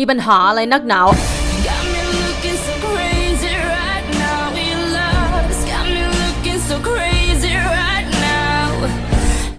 มีปัญหาอะไรนักหนาว